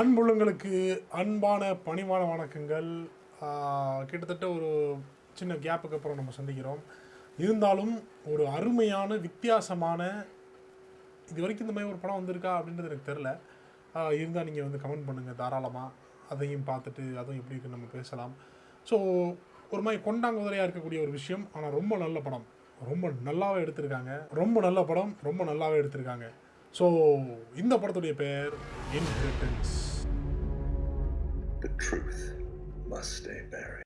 அன்புள்ளங்களுக்கு அன்பான பணிவான வணக்கங்கள். கிட்டத்தட்ட ஒரு சின்ன கேப்புக்கு அப்புறம் நம்ம சந்திக்கிறோம். இருந்தாலும் ஒரு அருமையான வித்தியாசமான இது வரைக்கும் இந்த மாதிரி ஒரு படம் வந்திருக்கா அப்படின்றது எனக்கு தெரில இருந்தால் நீங்கள் வந்து கமெண்ட் பண்ணுங்கள் தாராளமாக அதையும் பார்த்துட்டு அதுவும் எப்படி இருக்குன்னு நம்ம பேசலாம். ஸோ ஒரு மாதிரி கொண்டாங்குதிரையாக இருக்கக்கூடிய ஒரு விஷயம். ஆனால் ரொம்ப நல்ல படம். ரொம்ப நல்லாவே எடுத்திருக்காங்க. ரொம்ப நல்ல படம். ரொம்ப நல்லாவே எடுத்திருக்காங்க. ஸோ இந்த படத்துடைய பெயர் inheritance The truth must stay buried.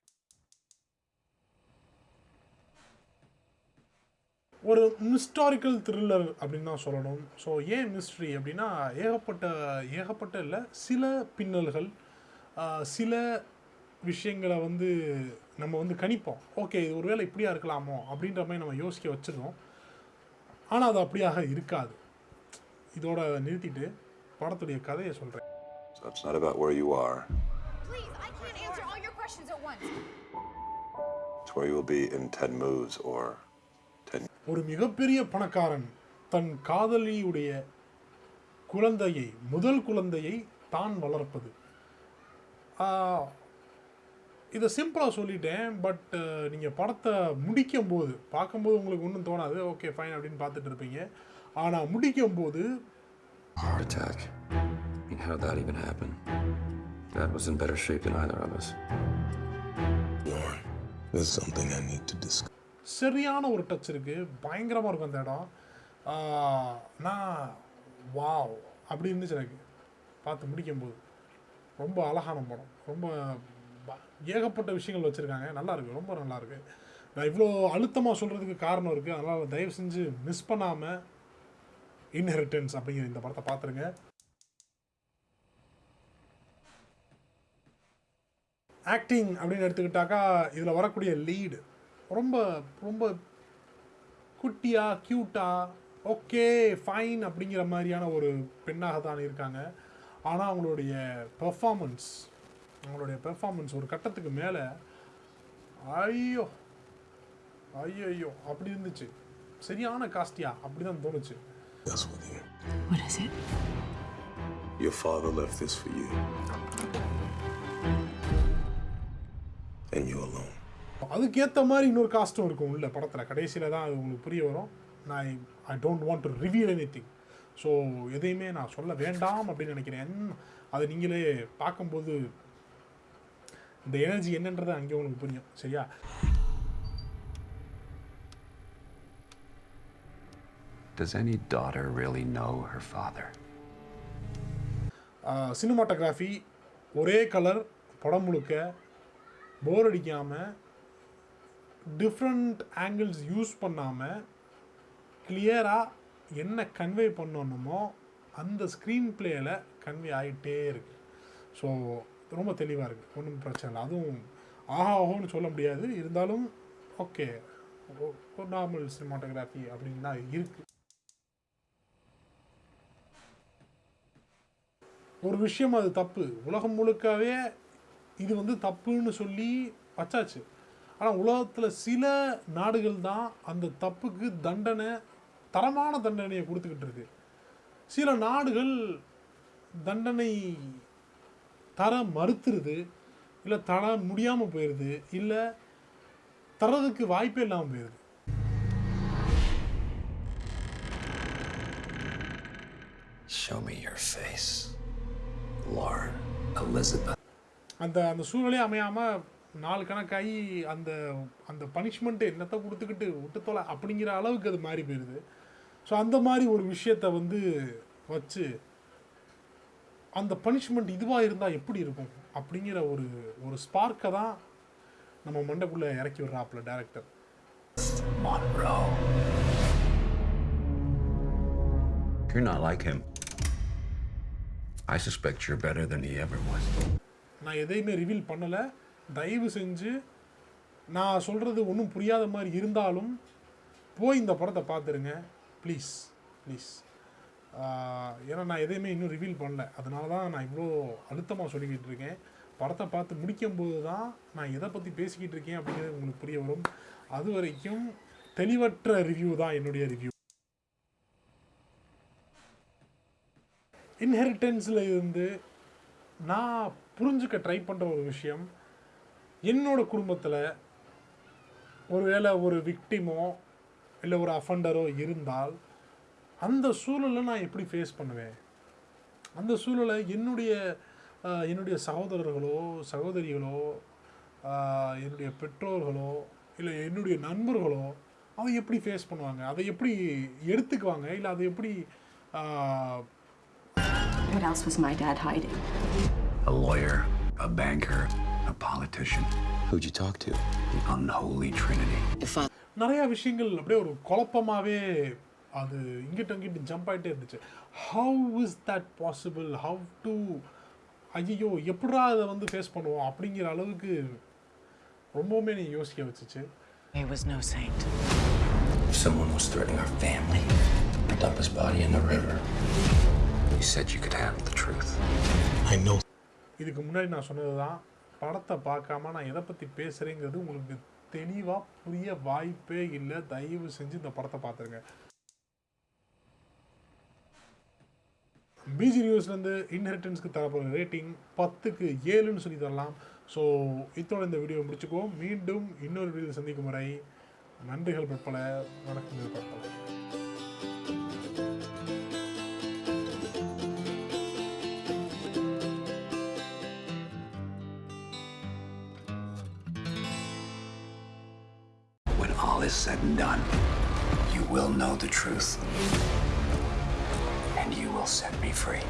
ஒரு மிஸ்டாரிக்கல் த்ரில்லர் அப்படின்னு தான் சொல்லணும். ஸோ ஏன் மிஸ்ட்ரி அப்படின்னா ஏகப்பட்ட ஏகப்பட்ட இல்லை சில பின்னல்கள் சில விஷயங்களை வந்து நம்ம வந்து கணிப்போம். ஓகே இது ஒருவேளை இப்படியா இருக்கலாமோ அப்படின்ற மாதிரி நம்ம யோசிக்க வச்சிருந்தோம். ஆனால் அது அப்படியாக இருக்காது. இதோட நிறுத்திட்டு படத்துடைய கதையை சொல்கிறேன் So it's not about where you are, Please, I can't answer all your questions at once. it's where you will be in 10 moves or 10 ஒரு மிகப்பெரிய பணக்காரன் தன் காதலியுடைய குழந்தையை முதல் குழந்தையை தான் வளர்ப்பது. இதை சிம்பிளாக சொல்லிட்டேன் பட் நீங்கள் படத்தை முடிக்கும் போது பார்க்கும்போது உங்களுக்கு ஒன்றும் தோணாது. ஓகே ஃபைன் அப்படின்னு பார்த்துட்டு இருப்பீங்க. ஆனால் முடிக்கும் போது Heart attack. Mean, how'd that even happen? Dad was in better shape than either of us. Lauren, there's something I need to discuss. சரியான ஒரு டச் இருக்குது பயங்கரமாக இருக்கும் அந்த இடம். நான் வாவ் அப்படி இருந்துச்சு எனக்கு. பார்த்து முடிக்கும்போது. ரொம்ப அழகான படம். ரொம்ப ஏகப்பட்ட விஷயங்கள் வச்சுருக்காங்க. நல்லா இருக்கு. ரொம்ப நல்லா இருக்கு. நான் இவ்வளோ அழுத்தமாக சொல்கிறதுக்கு காரணம் இருக்குது அதனால் தயவு செஞ்சு மிஸ் பண்ணாமல் இன்ஹெரிட்டன்ஸ் அப்படிங்கிற இந்த படத்தை பார்த்துருங்க. ஆக்டிங் அப்படின்னு எடுத்துக்கிட்டாக்கா இதில் வரக்கூடிய லீடு ரொம்ப ரொம்ப குட்டியாக க்யூட்டாக ஓகே ஃபைன் அப்படிங்கிற மாதிரியான ஒரு பெண்ணாக தான் இருக்காங்க. ஆனால் அவங்களுடைய பெர்ஃபார்மன்ஸ் அவங்களுடைய பெர்ஃபார்மன்ஸ் ஒரு கட்டத்துக்கு மேலே ஐயோ ஐயோ ஐயோ அப்படி இருந்துச்சு. சரியான காஸ்டியா அப்படி தான் தோணுச்சு. That's with you. What is it? Your father left this for you. And you alone. அதுக்கேற்ற மாதிரி இன்னொரு காஸ்ட்டும் இருக்கும் உள்ள படத்தில் கடைசியில் தான் அது உங்களுக்கு புரிய வரும் நான் I don't want to reveal anything so எதையுமே நான் சொல்ல வேண்டாம் அப்படின்னு நினைக்கிறேன் அதை நீங்களே பார்க்கும்போது இந்த எனர்ஜி என்னன்றது அங்கே உங்களுக்கு புரியும் சரியா Does any daughter really know her father? Uh, cinematography ஒரே கலர் படம் முழுக்க போர் அடிக்காமல் டிஃப்ரெண்ட் ஆங்கிள்ஸ் யூஸ் பண்ணாமல் கிளியராக என்ன கன்வே பண்ணணுமோ அந்த ஸ்க்ரீன் பிளேயில் கன்வே ஆகிட்டே இருக்கு. ஸோ ரொம்ப தெளிவாக இருக்குது ஒன்றும் பிரச்சனை இல்லை. அதுவும் ஆஹா ஓஹோன்னு சொல்ல முடியாது. இருந்தாலும் ஓகே நார்மல் சினிமாட்டோகிராஃபி அப்படின்னு தான் இருக்குது ஒரு விஷயம் அது தப்பு. உலகம் முழுக்கவே இது வந்து தப்புன்னு சொல்லி வச்சாச்சு. ஆனால் உலகத்தில் சில நாடுகள் தான் அந்த தப்புக்கு தண்டனை தரமான தண்டனையை கொடுத்துக்கிட்டு இருக்கு. சில நாடுகள் தண்டனை தர மறுத்துருது. இல்லை தர முடியாமல் போயிடுது இல்லை தரதுக்கு வாய்ப்பே இல்லாமல் போயிடுது Show me your face. அந்த அந்த சூழ்நிலையே அமையாமல் நாலு கணக்காகி அந்த அந்த பனிஷ்மெண்ட்டு என்னத்தை கொடுத்துக்கிட்டு விட்டுத்தோலை அப்படிங்கிற அளவுக்கு அது மாறி போயிடுது ஸோ அந்த மாதிரி ஒரு விஷயத்த வந்து வச்சு அந்த பனிஷ்மெண்ட் இதுவாக இருந்தால் எப்படி இருக்கும் அப்படிங்கிற ஒரு ஒரு ஸ்பார்க்கை தான் நம்ம மண்டைக்குள்ளே இறக்கி விடுறாப்புல director. You're not like him. I suspect you're better than he ever was. நான் எதையுமே ரிவீல் பண்ணலை. தயவு செஞ்சு நான் சொல்கிறது ஒன்றும் புரியாத மாதிரி இருந்தாலும் போய் இந்த படத்தை பார்த்துருங்க. ப்ளீஸ் ப்ளீஸ் ஏன்னா நான் எதையுமே இன்னும் ரிவீல் பண்ணல. அதனால தான் நான் இவ்வளோ அழுத்தமாக சொல்லிக்கிட்டு இருக்கேன். படத்தை பார்த்து முடிக்கும்போது தான் நான் எதை பற்றி பேசிக்கிட்டு இருக்கேன் அப்படிங்கிறது உங்களுக்கு புரிய வரும். அது வரைக்கும் தெளிவற்ற ரிவ்யூ தான் என்னுடைய ரிவ்யூ இன்ஹெரிட்டன்ஸில் இருந்து நான் புரிஞ்சுக்க ட்ரை பண்ணுற ஒரு விஷயம் என்னோடய குடும்பத்தில் ஒருவேளை ஒரு விக்டிமோ இல்லை ஒரு அஃபண்டரோ இருந்தால் அந்த சூழலை நான் எப்படி ஃபேஸ் பண்ணுவேன்? அந்த சூழலை என்னுடைய என்னுடைய சகோதரர்களோ சகோதரிகளோ என்னுடைய பெற்றோர்களோ இல்லை என்னுடைய நண்பர்களோ அதை எப்படி ஃபேஸ் பண்ணுவாங்க? அதை எப்படி எடுத்துக்குவாங்க? இல்லை அதை எப்படி What else was my dad hiding? A lawyer, a banker, a politician. Who'd you talk to? The unholy trinity. If I நிறையா விஷயங்கள் அப்படியே ஒரு குழப்பமாகவே அது இங்கிட்ட அங்கிட்டு ஜம்ப் ஆகிட்டே இருந்துச்சு how is that possible how to ஐயோ எப்படா அதை வந்து ஃபேஸ் பண்ணுவோம் அப்படிங்கிற அளவுக்கு ரொம்பவுமே நீ யோசிக்க வச்சுச்சு He was no saint. If someone was threatening our family, I dump his body in the river. You said you could handle the truth. I know. இதுக்கு முன்னாடி நான் சொன்னது தான் படத்தை பார்க்காம நான் எதை பற்றி பேசுகிறேங்கிறது உங்களுக்கு தெளிவாக புரிய வாய்ப்பே இல்லை. தயவு செஞ்சு இந்த படத்தை பார்த்துருங்க. பிஜி நியூஸ்லேருந்து இன்ஹெரிட்டன்ஸ்க்கு தரப்போகிற ரேட்டிங் பத்துக்கு ஏழுன்னு சொல்லி தரலாம். ஸோ இதோட இந்த வீடியோ முடிச்சுக்குவோம். மீண்டும் இன்னொரு வீடியோ சந்திக்கும் வரை நன்றிகள் பற்பல. வணக்கங்கள் பற்பல all is said and done, you will know the truth. And you will set me free.